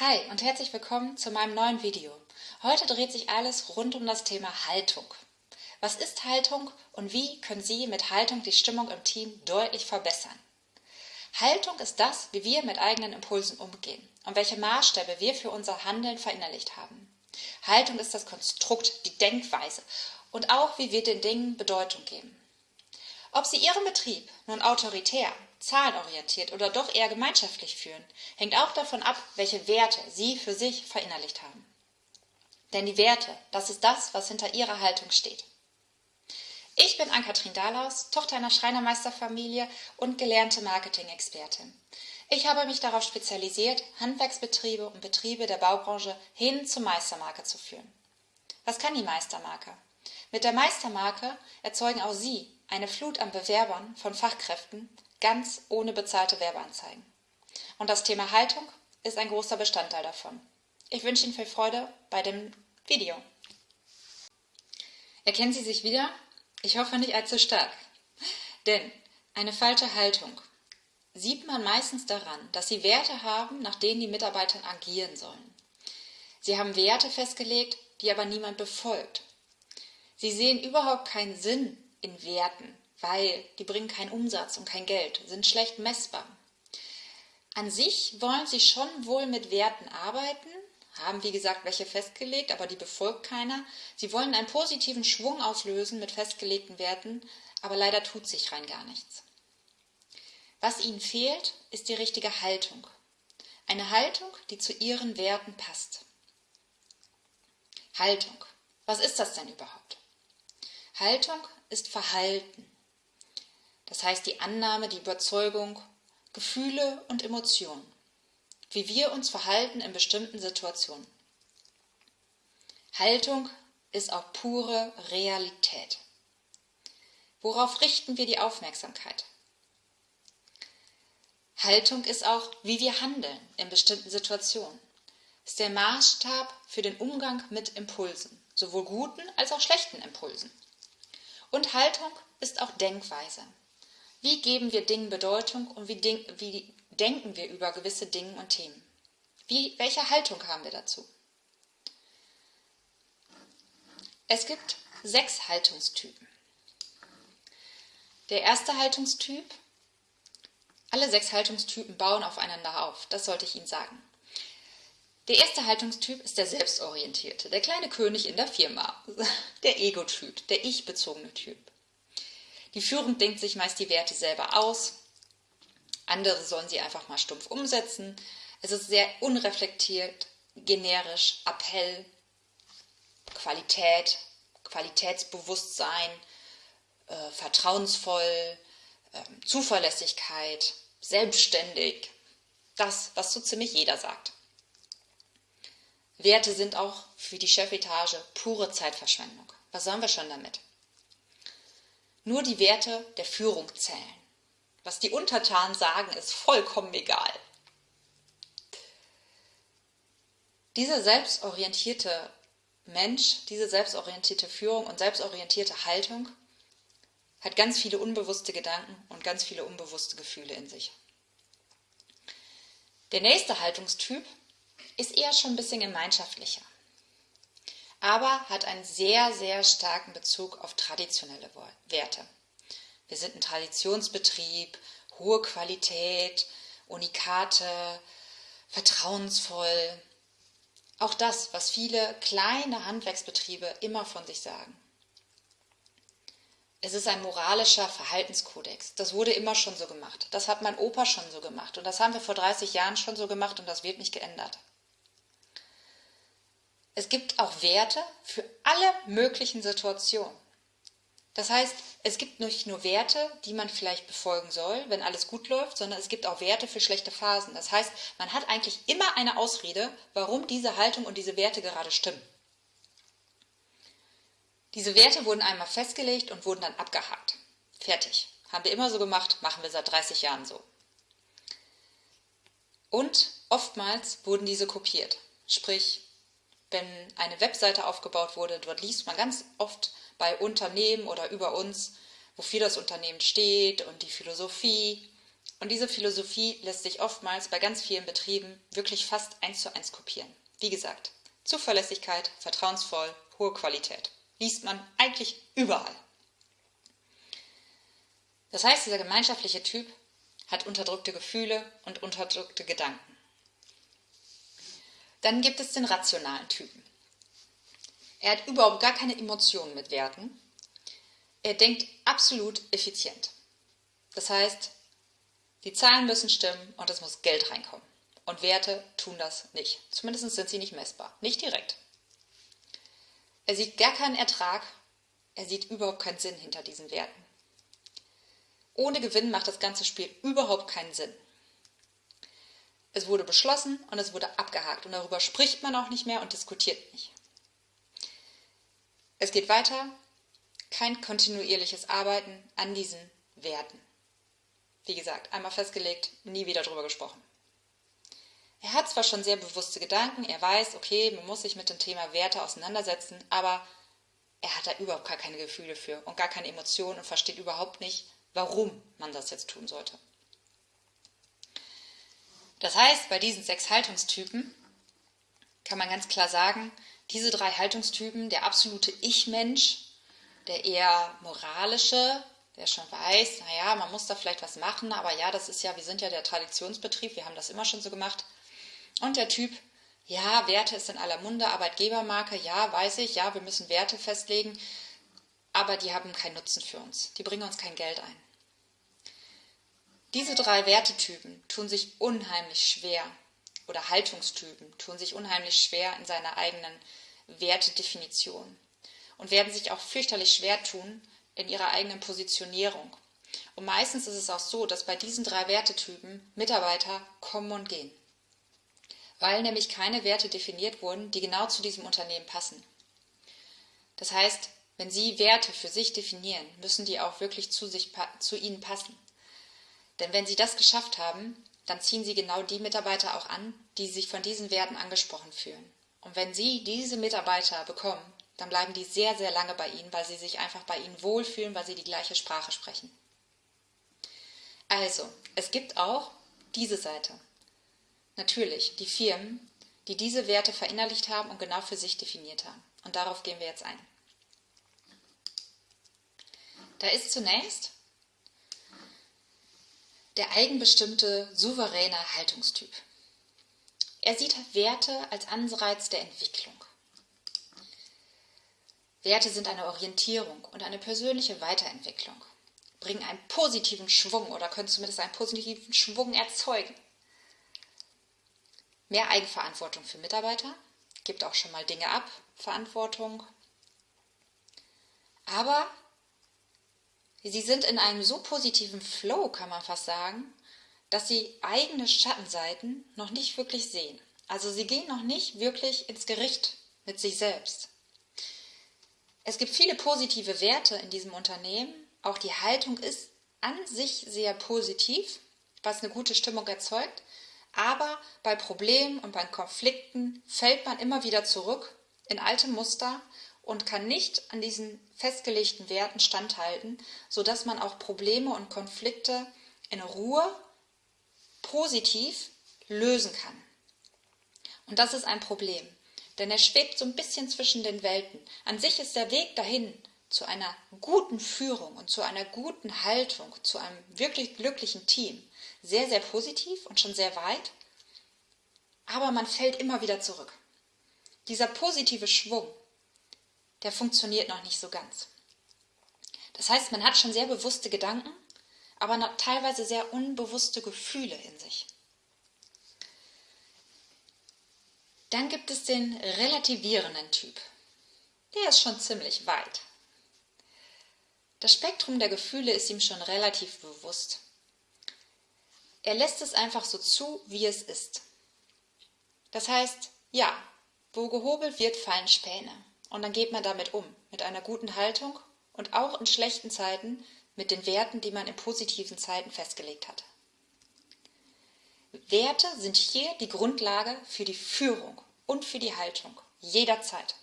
Hi und herzlich willkommen zu meinem neuen Video. Heute dreht sich alles rund um das Thema Haltung. Was ist Haltung und wie können Sie mit Haltung die Stimmung im Team deutlich verbessern? Haltung ist das, wie wir mit eigenen Impulsen umgehen und welche Maßstäbe wir für unser Handeln verinnerlicht haben. Haltung ist das Konstrukt, die Denkweise und auch, wie wir den Dingen Bedeutung geben. Ob Sie Ihren Betrieb nun autoritär, zahlenorientiert oder doch eher gemeinschaftlich führen, hängt auch davon ab, welche Werte Sie für sich verinnerlicht haben. Denn die Werte, das ist das, was hinter Ihrer Haltung steht. Ich bin Ann-Kathrin Dahlaus, Tochter einer Schreinermeisterfamilie und gelernte Marketing-Expertin. Ich habe mich darauf spezialisiert, Handwerksbetriebe und Betriebe der Baubranche hin zur Meistermarke zu führen. Was kann die Meistermarke? Mit der Meistermarke erzeugen auch Sie eine Flut an Bewerbern von Fachkräften, ganz ohne bezahlte Werbeanzeigen. Und das Thema Haltung ist ein großer Bestandteil davon. Ich wünsche Ihnen viel Freude bei dem Video. Erkennen Sie sich wieder? Ich hoffe nicht allzu stark. Denn eine falsche Haltung sieht man meistens daran, dass Sie Werte haben, nach denen die Mitarbeiter agieren sollen. Sie haben Werte festgelegt, die aber niemand befolgt. Sie sehen überhaupt keinen Sinn in Werten, weil die bringen keinen Umsatz und kein Geld, sind schlecht messbar. An sich wollen sie schon wohl mit Werten arbeiten, haben wie gesagt welche festgelegt, aber die befolgt keiner. Sie wollen einen positiven Schwung auslösen mit festgelegten Werten, aber leider tut sich rein gar nichts. Was ihnen fehlt, ist die richtige Haltung. Eine Haltung, die zu ihren Werten passt. Haltung. Was ist das denn überhaupt? Haltung ist Verhalten. Das heißt die Annahme, die Überzeugung, Gefühle und Emotionen. Wie wir uns verhalten in bestimmten Situationen. Haltung ist auch pure Realität. Worauf richten wir die Aufmerksamkeit? Haltung ist auch, wie wir handeln in bestimmten Situationen. Ist der Maßstab für den Umgang mit Impulsen, sowohl guten als auch schlechten Impulsen. Und Haltung ist auch Denkweise. Wie geben wir Dingen Bedeutung und wie, wie denken wir über gewisse Dinge und Themen? Wie, welche Haltung haben wir dazu? Es gibt sechs Haltungstypen. Der erste Haltungstyp, alle sechs Haltungstypen bauen aufeinander auf, das sollte ich Ihnen sagen. Der erste Haltungstyp ist der Selbstorientierte, der kleine König in der Firma, der Ego-Typ, der ich-bezogene Typ. Die Führung denkt sich meist die Werte selber aus, andere sollen sie einfach mal stumpf umsetzen. Es ist sehr unreflektiert, generisch, Appell, Qualität, Qualitätsbewusstsein, äh, vertrauensvoll, äh, Zuverlässigkeit, selbstständig. Das, was so ziemlich jeder sagt. Werte sind auch für die Chefetage pure Zeitverschwendung. Was sollen wir schon damit? Nur die Werte der Führung zählen. Was die Untertanen sagen, ist vollkommen egal. Dieser selbstorientierte Mensch, diese selbstorientierte Führung und selbstorientierte Haltung hat ganz viele unbewusste Gedanken und ganz viele unbewusste Gefühle in sich. Der nächste Haltungstyp ist eher schon ein bisschen gemeinschaftlicher, aber hat einen sehr, sehr starken Bezug auf traditionelle Werte. Wir sind ein Traditionsbetrieb, hohe Qualität, Unikate, vertrauensvoll. Auch das, was viele kleine Handwerksbetriebe immer von sich sagen. Es ist ein moralischer Verhaltenskodex. Das wurde immer schon so gemacht. Das hat mein Opa schon so gemacht. Und das haben wir vor 30 Jahren schon so gemacht und das wird nicht geändert. Es gibt auch Werte für alle möglichen Situationen. Das heißt, es gibt nicht nur Werte, die man vielleicht befolgen soll, wenn alles gut läuft, sondern es gibt auch Werte für schlechte Phasen. Das heißt, man hat eigentlich immer eine Ausrede, warum diese Haltung und diese Werte gerade stimmen. Diese Werte wurden einmal festgelegt und wurden dann abgehakt. Fertig. Haben wir immer so gemacht, machen wir seit 30 Jahren so. Und oftmals wurden diese kopiert. Sprich, wenn eine Webseite aufgebaut wurde, dort liest man ganz oft bei Unternehmen oder über uns, wofür das Unternehmen steht und die Philosophie. Und diese Philosophie lässt sich oftmals bei ganz vielen Betrieben wirklich fast eins zu eins kopieren. Wie gesagt, Zuverlässigkeit, vertrauensvoll, hohe Qualität. Liest man eigentlich überall. Das heißt, dieser gemeinschaftliche Typ hat unterdrückte Gefühle und unterdrückte Gedanken. Dann gibt es den rationalen Typen. Er hat überhaupt gar keine Emotionen mit Werten. Er denkt absolut effizient. Das heißt, die Zahlen müssen stimmen und es muss Geld reinkommen. Und Werte tun das nicht. Zumindest sind sie nicht messbar. Nicht direkt. Er sieht gar keinen Ertrag. Er sieht überhaupt keinen Sinn hinter diesen Werten. Ohne Gewinn macht das ganze Spiel überhaupt keinen Sinn. Es wurde beschlossen und es wurde abgehakt und darüber spricht man auch nicht mehr und diskutiert nicht. Es geht weiter, kein kontinuierliches Arbeiten an diesen Werten. Wie gesagt, einmal festgelegt, nie wieder drüber gesprochen. Er hat zwar schon sehr bewusste Gedanken, er weiß, okay, man muss sich mit dem Thema Werte auseinandersetzen, aber er hat da überhaupt gar keine Gefühle für und gar keine Emotionen und versteht überhaupt nicht, warum man das jetzt tun sollte. Das heißt, bei diesen sechs Haltungstypen kann man ganz klar sagen, diese drei Haltungstypen, der absolute Ich-Mensch, der eher moralische, der schon weiß, naja, man muss da vielleicht was machen, aber ja, das ist ja, wir sind ja der Traditionsbetrieb, wir haben das immer schon so gemacht. Und der Typ, ja, Werte ist in aller Munde, Arbeitgebermarke, ja, weiß ich, ja, wir müssen Werte festlegen, aber die haben keinen Nutzen für uns, die bringen uns kein Geld ein. Diese drei Wertetypen tun sich unheimlich schwer, oder Haltungstypen tun sich unheimlich schwer in seiner eigenen Wertedefinition und werden sich auch fürchterlich schwer tun in ihrer eigenen Positionierung. Und meistens ist es auch so, dass bei diesen drei Wertetypen Mitarbeiter kommen und gehen, weil nämlich keine Werte definiert wurden, die genau zu diesem Unternehmen passen. Das heißt, wenn Sie Werte für sich definieren, müssen die auch wirklich zu, sich, zu Ihnen passen. Denn wenn Sie das geschafft haben, dann ziehen Sie genau die Mitarbeiter auch an, die sich von diesen Werten angesprochen fühlen. Und wenn Sie diese Mitarbeiter bekommen, dann bleiben die sehr, sehr lange bei Ihnen, weil sie sich einfach bei Ihnen wohlfühlen, weil sie die gleiche Sprache sprechen. Also, es gibt auch diese Seite. Natürlich, die Firmen, die diese Werte verinnerlicht haben und genau für sich definiert haben. Und darauf gehen wir jetzt ein. Da ist zunächst der eigenbestimmte, souveräne Haltungstyp. Er sieht Werte als Anreiz der Entwicklung. Werte sind eine Orientierung und eine persönliche Weiterentwicklung, bringen einen positiven Schwung oder können zumindest einen positiven Schwung erzeugen. Mehr Eigenverantwortung für Mitarbeiter, gibt auch schon mal Dinge ab, Verantwortung. Aber Sie sind in einem so positiven Flow, kann man fast sagen, dass sie eigene Schattenseiten noch nicht wirklich sehen. Also sie gehen noch nicht wirklich ins Gericht mit sich selbst. Es gibt viele positive Werte in diesem Unternehmen. Auch die Haltung ist an sich sehr positiv, was eine gute Stimmung erzeugt. Aber bei Problemen und bei Konflikten fällt man immer wieder zurück in alte Muster und kann nicht an diesen festgelegten Werten standhalten, sodass man auch Probleme und Konflikte in Ruhe positiv lösen kann. Und das ist ein Problem, denn er schwebt so ein bisschen zwischen den Welten. An sich ist der Weg dahin zu einer guten Führung und zu einer guten Haltung, zu einem wirklich glücklichen Team sehr, sehr positiv und schon sehr weit, aber man fällt immer wieder zurück. Dieser positive Schwung, der funktioniert noch nicht so ganz. Das heißt, man hat schon sehr bewusste Gedanken, aber teilweise sehr unbewusste Gefühle in sich. Dann gibt es den relativierenden Typ. Der ist schon ziemlich weit. Das Spektrum der Gefühle ist ihm schon relativ bewusst. Er lässt es einfach so zu, wie es ist. Das heißt, ja, wo gehobelt wird, fallen Späne. Und dann geht man damit um, mit einer guten Haltung und auch in schlechten Zeiten mit den Werten, die man in positiven Zeiten festgelegt hat. Werte sind hier die Grundlage für die Führung und für die Haltung, jederzeit.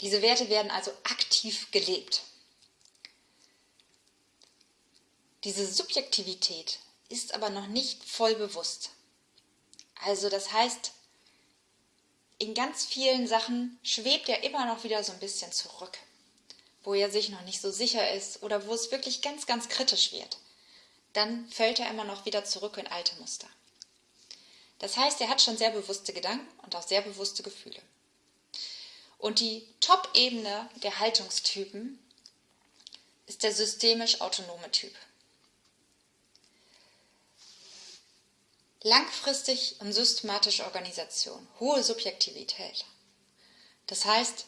Diese Werte werden also aktiv gelebt. Diese Subjektivität ist aber noch nicht voll bewusst. Also das heißt, in ganz vielen Sachen schwebt er immer noch wieder so ein bisschen zurück, wo er sich noch nicht so sicher ist oder wo es wirklich ganz, ganz kritisch wird. Dann fällt er immer noch wieder zurück in alte Muster. Das heißt, er hat schon sehr bewusste Gedanken und auch sehr bewusste Gefühle. Und die Top-Ebene der Haltungstypen ist der systemisch autonome Typ. Langfristig und systematische Organisation, hohe Subjektivität. Das heißt,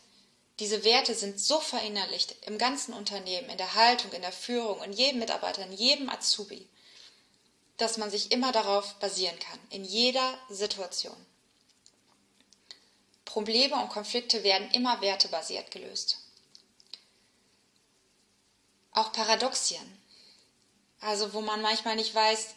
diese Werte sind so verinnerlicht im ganzen Unternehmen, in der Haltung, in der Führung, in jedem Mitarbeiter, in jedem Azubi, dass man sich immer darauf basieren kann, in jeder Situation. Probleme und Konflikte werden immer wertebasiert gelöst. Auch Paradoxien, also wo man manchmal nicht weiß,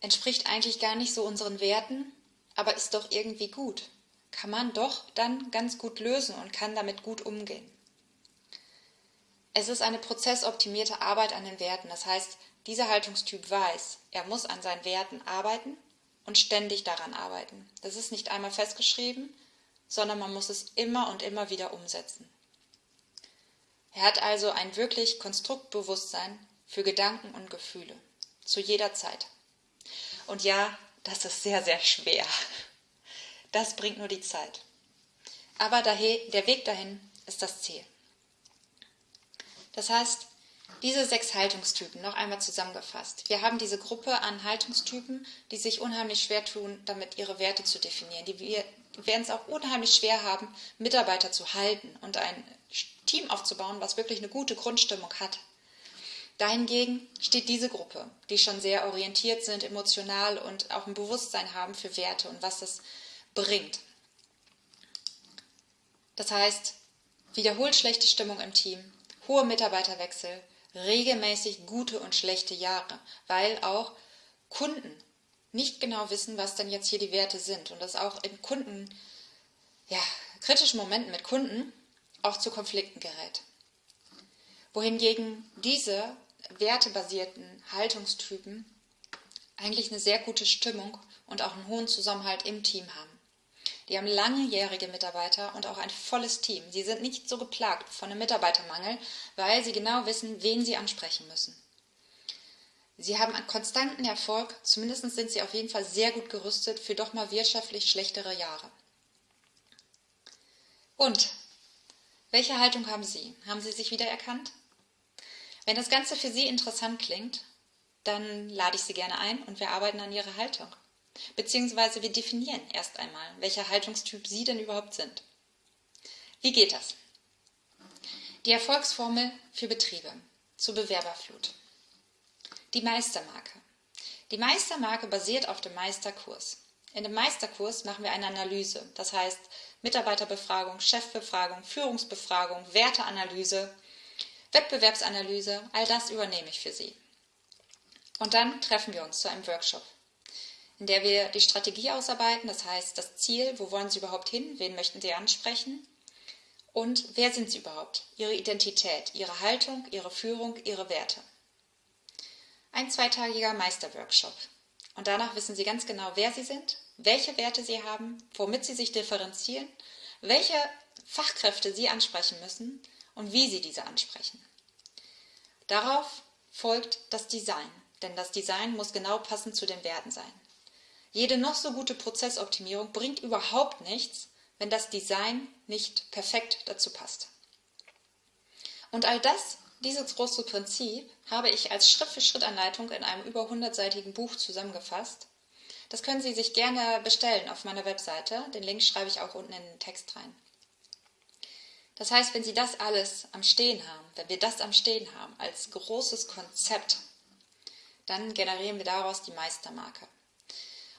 entspricht eigentlich gar nicht so unseren Werten, aber ist doch irgendwie gut. Kann man doch dann ganz gut lösen und kann damit gut umgehen. Es ist eine prozessoptimierte Arbeit an den Werten. Das heißt, dieser Haltungstyp weiß, er muss an seinen Werten arbeiten und ständig daran arbeiten. Das ist nicht einmal festgeschrieben, sondern man muss es immer und immer wieder umsetzen. Er hat also ein wirklich Konstruktbewusstsein für Gedanken und Gefühle, zu jeder Zeit. Und ja, das ist sehr, sehr schwer. Das bringt nur die Zeit. Aber der Weg dahin ist das Ziel. Das heißt, diese sechs Haltungstypen, noch einmal zusammengefasst. Wir haben diese Gruppe an Haltungstypen, die sich unheimlich schwer tun, damit ihre Werte zu definieren. Die werden es auch unheimlich schwer haben, Mitarbeiter zu halten und ein Team aufzubauen, was wirklich eine gute Grundstimmung hat. Dahingegen steht diese Gruppe, die schon sehr orientiert sind, emotional und auch ein Bewusstsein haben für Werte und was das bringt. Das heißt, wiederholt schlechte Stimmung im Team, hohe Mitarbeiterwechsel, regelmäßig gute und schlechte Jahre, weil auch Kunden nicht genau wissen, was denn jetzt hier die Werte sind und das auch in Kunden, ja, kritischen Momenten mit Kunden auch zu Konflikten gerät. Wohingegen diese wertebasierten Haltungstypen eigentlich eine sehr gute Stimmung und auch einen hohen Zusammenhalt im Team haben. Die haben langjährige Mitarbeiter und auch ein volles Team. Sie sind nicht so geplagt von einem Mitarbeitermangel, weil sie genau wissen, wen sie ansprechen müssen. Sie haben einen konstanten Erfolg, zumindest sind sie auf jeden Fall sehr gut gerüstet für doch mal wirtschaftlich schlechtere Jahre. Und welche Haltung haben Sie? Haben Sie sich wiedererkannt? Wenn das Ganze für Sie interessant klingt, dann lade ich Sie gerne ein und wir arbeiten an Ihrer Haltung. Beziehungsweise wir definieren erst einmal, welcher Haltungstyp Sie denn überhaupt sind. Wie geht das? Die Erfolgsformel für Betriebe zur Bewerberflut. Die Meistermarke. Die Meistermarke basiert auf dem Meisterkurs. In dem Meisterkurs machen wir eine Analyse, das heißt Mitarbeiterbefragung, Chefbefragung, Führungsbefragung, Werteanalyse, Wettbewerbsanalyse, all das übernehme ich für Sie. Und dann treffen wir uns zu einem Workshop, in der wir die Strategie ausarbeiten, das heißt das Ziel, wo wollen Sie überhaupt hin, wen möchten Sie ansprechen und wer sind Sie überhaupt, Ihre Identität, Ihre Haltung, Ihre Führung, Ihre Werte. Ein zweitagiger Meisterworkshop. Und danach wissen Sie ganz genau, wer Sie sind, welche Werte Sie haben, womit Sie sich differenzieren, welche Fachkräfte Sie ansprechen müssen und wie Sie diese ansprechen. Darauf folgt das Design, denn das Design muss genau passend zu den Werten sein. Jede noch so gute Prozessoptimierung bringt überhaupt nichts, wenn das Design nicht perfekt dazu passt. Und all das, dieses große Prinzip, habe ich als Schritt-für-Schritt-Anleitung in einem über 100-seitigen Buch zusammengefasst. Das können Sie sich gerne bestellen auf meiner Webseite. Den Link schreibe ich auch unten in den Text rein. Das heißt, wenn Sie das alles am Stehen haben, wenn wir das am Stehen haben als großes Konzept, dann generieren wir daraus die Meistermarke.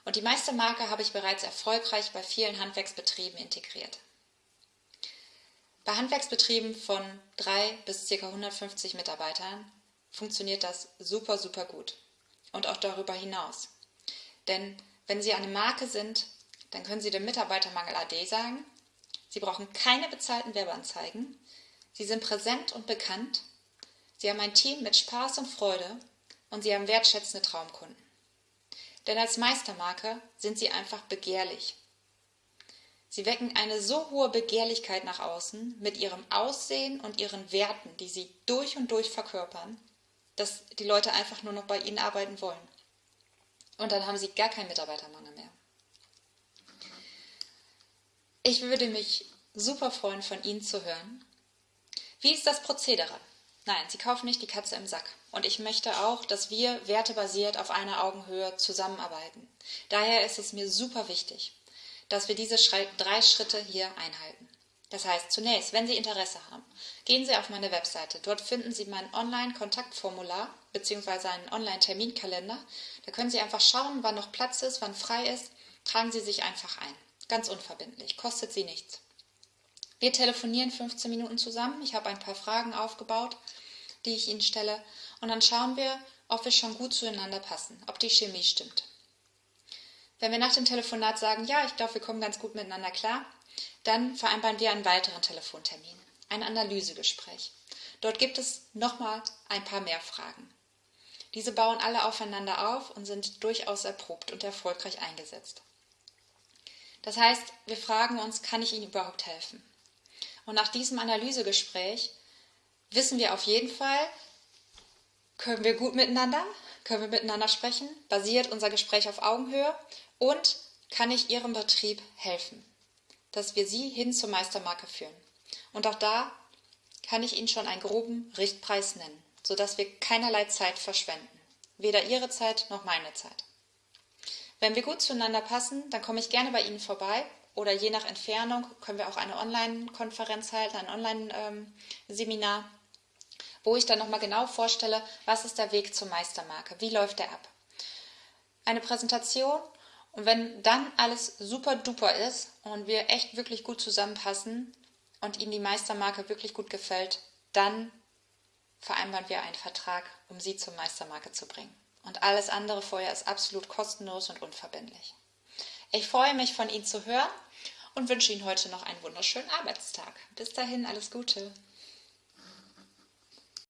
Und die Meistermarke habe ich bereits erfolgreich bei vielen Handwerksbetrieben integriert. Bei Handwerksbetrieben von drei bis ca. 150 Mitarbeitern funktioniert das super, super gut. Und auch darüber hinaus. Denn wenn Sie eine Marke sind, dann können Sie dem Mitarbeitermangel AD sagen Sie brauchen keine bezahlten Werbeanzeigen. Sie sind präsent und bekannt. Sie haben ein Team mit Spaß und Freude und Sie haben wertschätzende Traumkunden. Denn als Meistermarke sind Sie einfach begehrlich. Sie wecken eine so hohe Begehrlichkeit nach außen mit ihrem Aussehen und ihren Werten, die sie durch und durch verkörpern, dass die Leute einfach nur noch bei ihnen arbeiten wollen. Und dann haben sie gar keinen Mitarbeitermangel mehr. Ich würde mich super freuen, von Ihnen zu hören. Wie ist das Prozedere? Nein, Sie kaufen nicht die Katze im Sack. Und ich möchte auch, dass wir wertebasiert auf einer Augenhöhe zusammenarbeiten. Daher ist es mir super wichtig, dass wir diese drei Schritte hier einhalten. Das heißt, zunächst, wenn Sie Interesse haben, gehen Sie auf meine Webseite. Dort finden Sie mein Online-Kontaktformular bzw. einen Online-Terminkalender. Da können Sie einfach schauen, wann noch Platz ist, wann frei ist. Tragen Sie sich einfach ein. Ganz unverbindlich, kostet Sie nichts. Wir telefonieren 15 Minuten zusammen. Ich habe ein paar Fragen aufgebaut, die ich Ihnen stelle. Und dann schauen wir, ob wir schon gut zueinander passen, ob die Chemie stimmt. Wenn wir nach dem Telefonat sagen, ja, ich glaube, wir kommen ganz gut miteinander klar, dann vereinbaren wir einen weiteren Telefontermin, ein Analysegespräch. Dort gibt es nochmal ein paar mehr Fragen. Diese bauen alle aufeinander auf und sind durchaus erprobt und erfolgreich eingesetzt. Das heißt, wir fragen uns, kann ich Ihnen überhaupt helfen? Und nach diesem Analysegespräch wissen wir auf jeden Fall, können wir gut miteinander, können wir miteinander sprechen, basiert unser Gespräch auf Augenhöhe und kann ich Ihrem Betrieb helfen, dass wir Sie hin zur Meistermarke führen. Und auch da kann ich Ihnen schon einen groben Richtpreis nennen, sodass wir keinerlei Zeit verschwenden. Weder Ihre Zeit noch meine Zeit. Wenn wir gut zueinander passen, dann komme ich gerne bei Ihnen vorbei oder je nach Entfernung können wir auch eine Online-Konferenz halten, ein Online-Seminar, wo ich dann nochmal genau vorstelle, was ist der Weg zur Meistermarke, wie läuft der ab. Eine Präsentation und wenn dann alles super duper ist und wir echt wirklich gut zusammenpassen und Ihnen die Meistermarke wirklich gut gefällt, dann vereinbaren wir einen Vertrag, um Sie zur Meistermarke zu bringen. Und alles andere vorher ist absolut kostenlos und unverbindlich. Ich freue mich, von Ihnen zu hören und wünsche Ihnen heute noch einen wunderschönen Arbeitstag. Bis dahin, alles Gute.